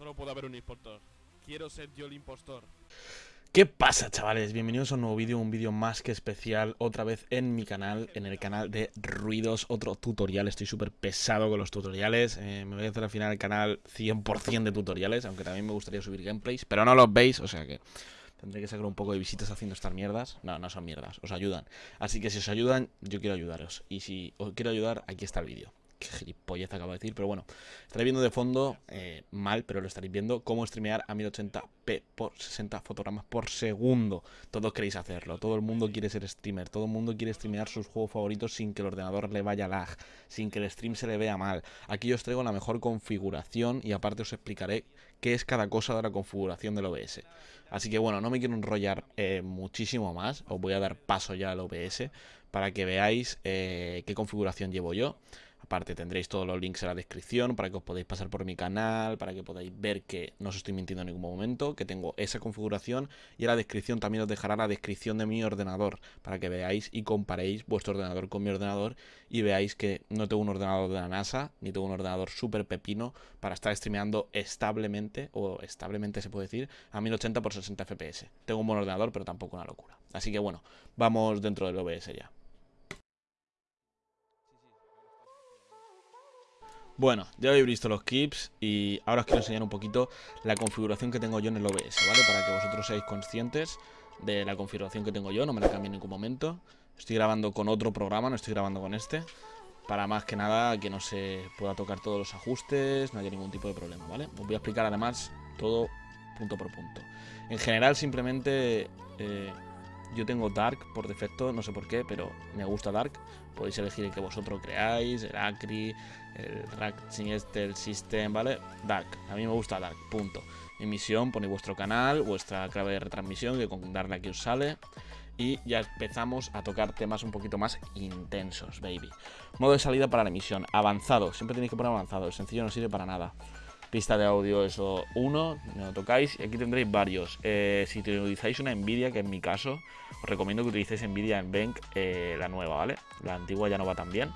Solo puede haber un impostor. Quiero ser yo el impostor. ¿Qué pasa chavales? Bienvenidos a un nuevo vídeo, un vídeo más que especial otra vez en mi canal, en el canal de Ruidos, otro tutorial, estoy súper pesado con los tutoriales, eh, me voy a hacer al final el canal 100% de tutoriales, aunque también me gustaría subir gameplays, pero no los veis, o sea que tendré que sacar un poco de visitas haciendo estas mierdas, no, no son mierdas, os ayudan, así que si os ayudan, yo quiero ayudaros, y si os quiero ayudar, aquí está el vídeo qué gilipollez acabo de decir, pero bueno, estaréis viendo de fondo, eh, mal, pero lo estaréis viendo, cómo streamear a 1080p por 60 fotogramas por segundo. Todos queréis hacerlo, todo el mundo quiere ser streamer, todo el mundo quiere streamear sus juegos favoritos sin que el ordenador le vaya lag, sin que el stream se le vea mal. Aquí os traigo la mejor configuración y aparte os explicaré qué es cada cosa de la configuración del OBS. Así que bueno, no me quiero enrollar eh, muchísimo más, os voy a dar paso ya al OBS para que veáis eh, qué configuración llevo yo. Aparte tendréis todos los links en la descripción para que os podáis pasar por mi canal, para que podáis ver que no os estoy mintiendo en ningún momento, que tengo esa configuración y en la descripción también os dejará la descripción de mi ordenador para que veáis y comparéis vuestro ordenador con mi ordenador y veáis que no tengo un ordenador de la NASA ni tengo un ordenador súper pepino para estar streameando establemente o establemente se puede decir a 1080 por 60 fps. Tengo un buen ordenador pero tampoco una locura. Así que bueno, vamos dentro del OBS ya. Bueno, ya habéis visto los clips y ahora os quiero enseñar un poquito la configuración que tengo yo en el OBS, ¿vale? Para que vosotros seáis conscientes de la configuración que tengo yo, no me la cambie en ningún momento. Estoy grabando con otro programa, no estoy grabando con este. Para más que nada que no se pueda tocar todos los ajustes, no haya ningún tipo de problema, ¿vale? Os voy a explicar además todo punto por punto. En general simplemente... Eh, yo tengo Dark por defecto, no sé por qué, pero me gusta Dark. Podéis elegir el que vosotros creáis, el Acri, el Rack este, el System, ¿vale? Dark, a mí me gusta Dark, punto. Emisión, ponéis vuestro canal, vuestra clave de retransmisión, que con darle aquí os sale. Y ya empezamos a tocar temas un poquito más intensos, baby. Modo de salida para la emisión, avanzado. Siempre tenéis que poner avanzado, el sencillo no sirve para nada pista de audio eso uno, no lo tocáis y aquí tendréis varios. Eh, si utilizáis una Nvidia, que en mi caso, os recomiendo que utilicéis Nvidia en Bank, eh, la nueva, ¿vale? La antigua ya no va tan bien.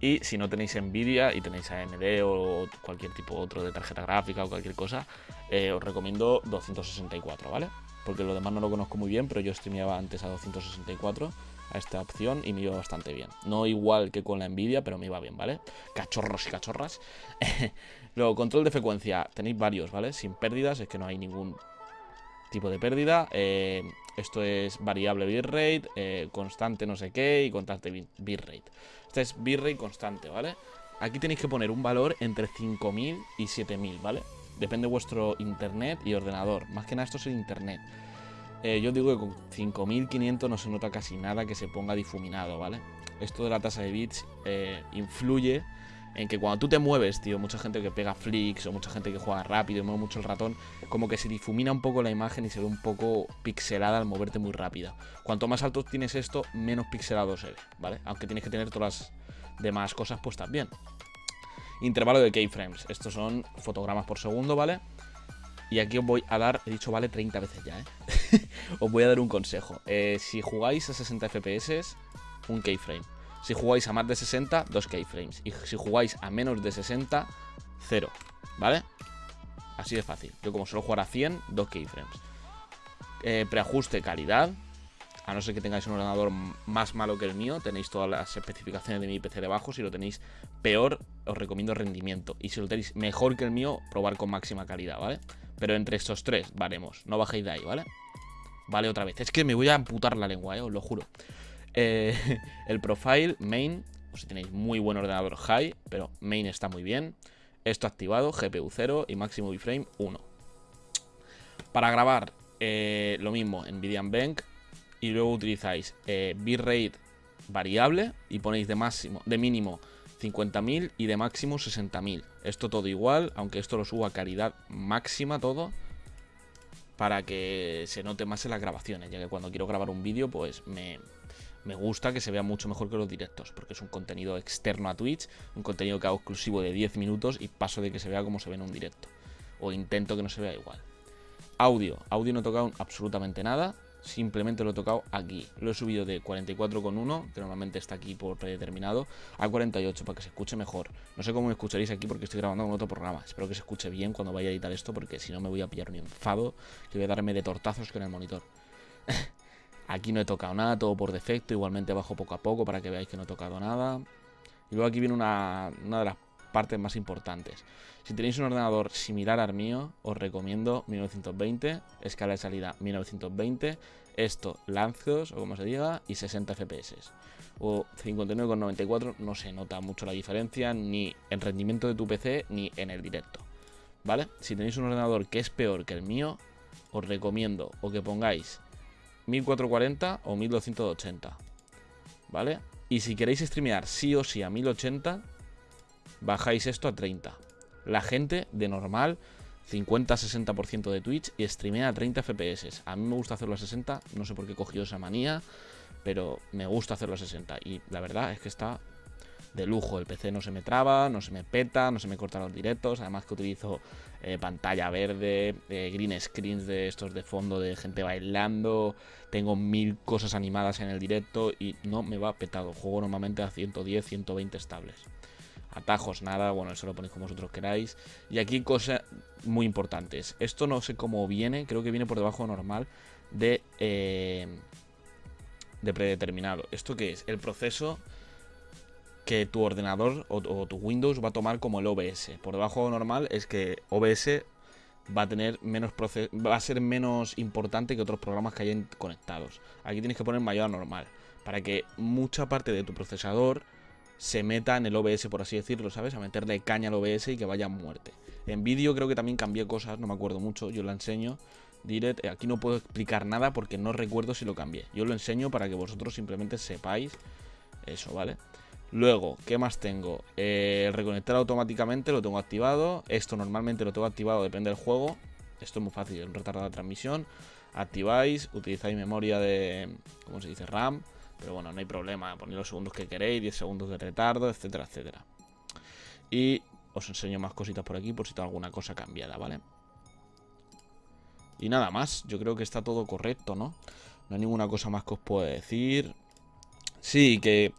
Y si no tenéis Nvidia y tenéis AMD o cualquier tipo otro de tarjeta gráfica o cualquier cosa, eh, os recomiendo 264, ¿vale? Porque lo demás no lo conozco muy bien, pero yo streameaba antes a 264 a esta opción y me iba bastante bien. No igual que con la Nvidia, pero me iba bien, ¿vale? Cachorros y cachorras. Luego, control de frecuencia. Tenéis varios, ¿vale? Sin pérdidas, es que no hay ningún tipo de pérdida. Eh, esto es variable bitrate, eh, constante no sé qué y constante bitrate. Este es bitrate constante, ¿vale? Aquí tenéis que poner un valor entre 5000 y 7000, ¿vale? Depende de vuestro internet y ordenador. Más que nada esto es el internet. Eh, yo digo que con 5500 no se nota casi nada que se ponga difuminado, ¿vale? Esto de la tasa de bits eh, influye en que cuando tú te mueves, tío, mucha gente que pega flicks o mucha gente que juega rápido mueve mucho el ratón, como que se difumina un poco la imagen y se ve un poco pixelada al moverte muy rápido. Cuanto más alto tienes esto, menos pixelado se ve, ¿vale? Aunque tienes que tener todas las demás cosas puestas bien. Intervalo de keyframes. Estos son fotogramas por segundo, ¿vale? Y aquí os voy a dar, he dicho vale 30 veces ya, ¿eh? os voy a dar un consejo. Eh, si jugáis a 60 FPS, un keyframe. Si jugáis a más de 60, dos keyframes. Y si jugáis a menos de 60, 0. ¿Vale? Así de fácil. Yo como suelo jugar a 100, dos keyframes. Eh, preajuste calidad. A no ser que tengáis un ordenador más malo que el mío, tenéis todas las especificaciones de mi PC debajo. Si lo tenéis peor, os recomiendo rendimiento. Y si lo tenéis mejor que el mío, probar con máxima calidad, ¿vale? Pero entre estos tres, valemos. No bajéis de ahí, ¿vale? Vale, otra vez. Es que me voy a amputar la lengua, ¿eh? os lo juro. Eh, el profile, main, si tenéis muy buen ordenador high, pero main está muy bien. Esto activado, GPU 0 y máximo biframe 1. Para grabar, eh, lo mismo, NVIDIA Bank. Y luego utilizáis eh, bitrate variable y ponéis de máximo, de mínimo 50.000 y de máximo 60.000. Esto todo igual, aunque esto lo subo a calidad máxima todo para que se note más en las grabaciones, ya que cuando quiero grabar un vídeo pues me, me gusta que se vea mucho mejor que los directos, porque es un contenido externo a Twitch, un contenido que hago exclusivo de 10 minutos y paso de que se vea como se ve en un directo, o intento que no se vea igual. Audio, audio no he tocado absolutamente nada, simplemente lo he tocado aquí. Lo he subido de 44,1, que normalmente está aquí por predeterminado, a 48 para que se escuche mejor. No sé cómo me escucharéis aquí porque estoy grabando con otro programa. Espero que se escuche bien cuando vaya a editar esto porque si no me voy a pillar un enfado que voy a darme de tortazos con el monitor. aquí no he tocado nada, todo por defecto. Igualmente bajo poco a poco para que veáis que no he tocado nada. Y luego aquí viene una, una de las partes más importantes. Si tenéis un ordenador similar al mío, os recomiendo 1920, escala de salida 1920, esto lanzos o como se diga, y 60 FPS. O 59,94 no se nota mucho la diferencia ni en rendimiento de tu PC ni en el directo. ¿Vale? Si tenéis un ordenador que es peor que el mío, os recomiendo o que pongáis 1440 o 1280. ¿Vale? Y si queréis streamear sí o sí a 1080, bajáis esto a 30. La gente de normal 50-60% de Twitch y streamea a 30 FPS. A mí me gusta hacerlo a 60, no sé por qué he cogido esa manía, pero me gusta hacerlo a 60. Y la verdad es que está de lujo. El PC no se me traba, no se me peta, no se me cortan los directos. Además que utilizo eh, pantalla verde, eh, green screens de estos de fondo de gente bailando. Tengo mil cosas animadas en el directo y no me va petado. Juego normalmente a 110, 120 estables atajos, nada, bueno, eso lo ponéis como vosotros queráis. Y aquí cosas muy importantes. Esto no sé cómo viene, creo que viene por debajo normal de, eh, de predeterminado. ¿Esto qué es? El proceso que tu ordenador o, tu Windows va a tomar como el OBS. Por debajo normal es que OBS va a tener menos va a ser menos importante que otros programas que hayan conectados. Aquí tienes que poner mayor a normal para que mucha parte de tu procesador se meta en el OBS, por así decirlo, ¿sabes? A meterle caña al OBS y que vaya a muerte. En vídeo creo que también cambié cosas, no me acuerdo mucho, yo lo enseño. Direct, eh, aquí no puedo explicar nada porque no recuerdo si lo cambié. Yo lo enseño para que vosotros simplemente sepáis eso, ¿vale? Luego, ¿qué más tengo? Eh, el reconectar automáticamente lo tengo activado. Esto normalmente lo tengo activado, depende del juego. Esto es muy fácil, un retardo de transmisión. Activáis, utilizáis memoria de, ¿cómo se dice? RAM. Pero bueno, no hay problema, ponéis los segundos que queréis, 10 segundos de retardo, etcétera, etcétera. Y os enseño más cositas por aquí por si tengo alguna cosa cambiada, ¿vale? Y nada más, yo creo que está todo correcto, ¿no? No hay ninguna cosa más que os pueda decir. Sí, que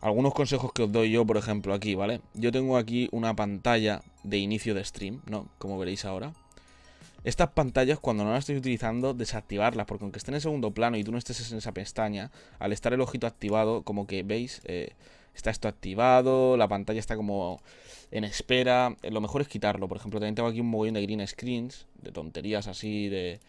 algunos consejos que os doy yo, por ejemplo, aquí, ¿vale? Yo tengo aquí una pantalla de inicio de stream, ¿no? Como veréis ahora. Estas pantallas, cuando no las estéis utilizando, desactivarlas, porque aunque estén en segundo plano y tú no estés en esa pestaña, al estar el ojito activado, como que veis, eh, está esto activado, la pantalla está como en espera. Eh, lo mejor es quitarlo. Por ejemplo, también tengo aquí un mogollón de green screens, de tonterías así, de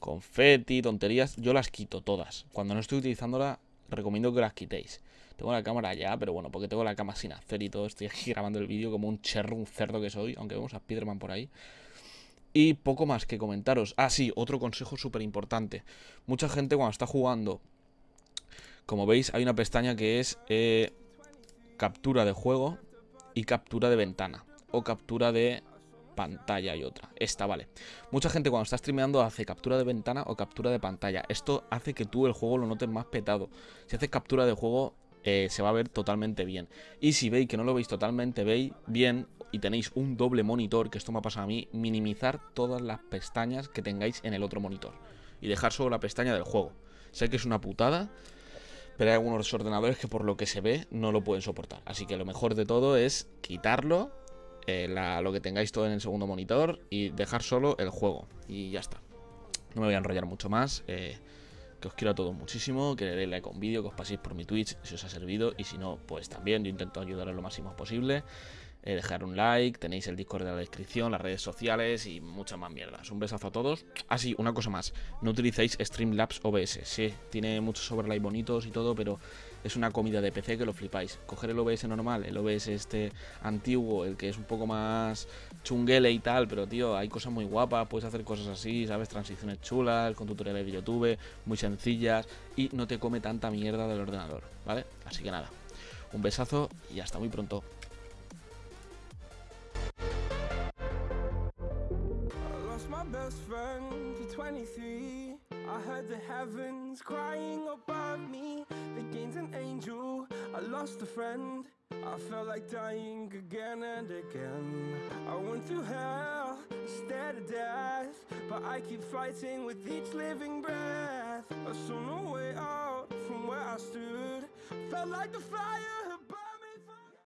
confetti, tonterías. Yo las quito todas. Cuando no estoy utilizándola, recomiendo que las quitéis. Tengo la cámara ya, pero bueno, porque tengo la cámara sin hacer y todo. Estoy aquí grabando el vídeo como un cherro, un cerdo que soy, aunque vemos a Spiderman por ahí. Y poco más que comentaros. Ah, sí, otro consejo súper importante. Mucha gente cuando está jugando, como veis, hay una pestaña que es eh, captura de juego y captura de ventana. O captura de pantalla y otra. Esta, vale. Mucha gente cuando está streameando hace captura de ventana o captura de pantalla. Esto hace que tú el juego lo notes más petado. Si haces captura de juego, eh, se va a ver totalmente bien. Y si veis que no lo veis totalmente bien y tenéis un doble monitor, que esto me ha pasado a mí, minimizar todas las pestañas que tengáis en el otro monitor. Y dejar solo la pestaña del juego. Sé que es una putada, pero hay algunos ordenadores que por lo que se ve no lo pueden soportar. Así que lo mejor de todo es quitarlo, eh, lo que tengáis todo en el segundo monitor y dejar solo el juego. Y ya está. No me voy a enrollar mucho más. Eh, que os quiero a todos muchísimo, que le deis like a un vídeo, que os paséis por mi Twitch si os ha servido y si no, pues también yo intento ayudaros lo máximo posible. Eh, dejar un like, tenéis el Discord de la descripción, las redes sociales y muchas más mierdas. Un besazo a todos. Ah, sí, una cosa más. No utilicéis Streamlabs OBS. Sí, tiene muchos overlay bonitos y todo, pero es una comida de PC que lo flipáis. Coger el OBS normal, el OBS este antiguo, el que es un poco más chunguele y tal, pero tío, hay cosas muy guapas, puedes hacer cosas así, ¿sabes? Transiciones chulas, con tutoriales de YouTube, muy sencillas y no te come tanta mierda del ordenador, ¿vale? Así que nada, un besazo y hasta muy pronto. Heavens crying above me. The gain's an angel, I lost a friend. I felt like dying again and again. I went through hell instead of death, but I keep fighting with each living breath. I saw no way out from where I stood. Felt like the fire